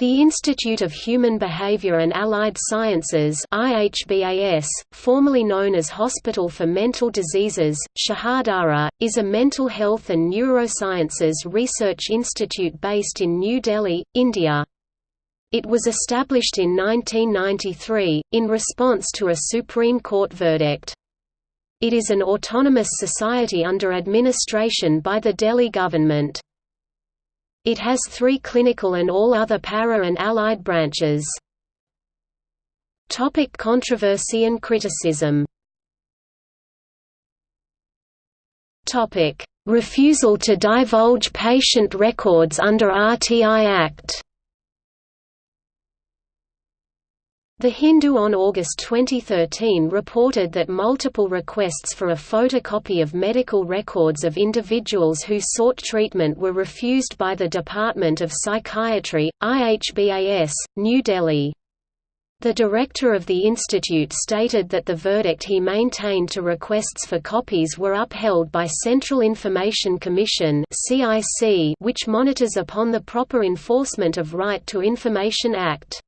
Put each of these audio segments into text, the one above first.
The Institute of Human Behavior and Allied Sciences IHBAS, formerly known as Hospital for Mental Diseases, Shahdara, is a mental health and neurosciences research institute based in New Delhi, India. It was established in 1993, in response to a Supreme Court verdict. It is an autonomous society under administration by the Delhi government. It has three clinical and all other para and allied branches. Topic controversy and criticism Topic: Refusal to divulge patient records under RTI Act. The Hindu on August 2013 reported that multiple requests for a photocopy of medical records of individuals who sought treatment were refused by the Department of Psychiatry, IHBAS, New Delhi. The director of the institute stated that the verdict he maintained to requests for copies were upheld by Central Information Commission which monitors upon the proper enforcement of Right to Information Act.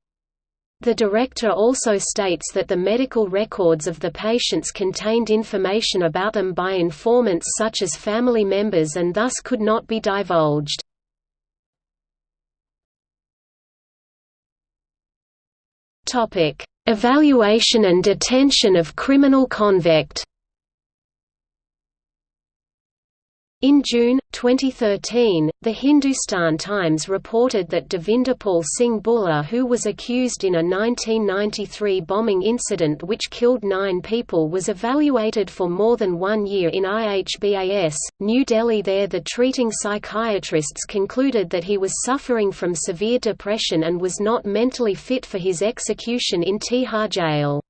The director also states that the medical records of the patients contained information about them by informants such as family members and thus could not be divulged. Evaluation and detention of criminal convict In June, 2013, the Hindustan Times reported that Devinderpal Singh Bhullar who was accused in a 1993 bombing incident which killed nine people was evaluated for more than one year in IHBAS, New Delhi there the treating psychiatrists concluded that he was suffering from severe depression and was not mentally fit for his execution in Tihar jail.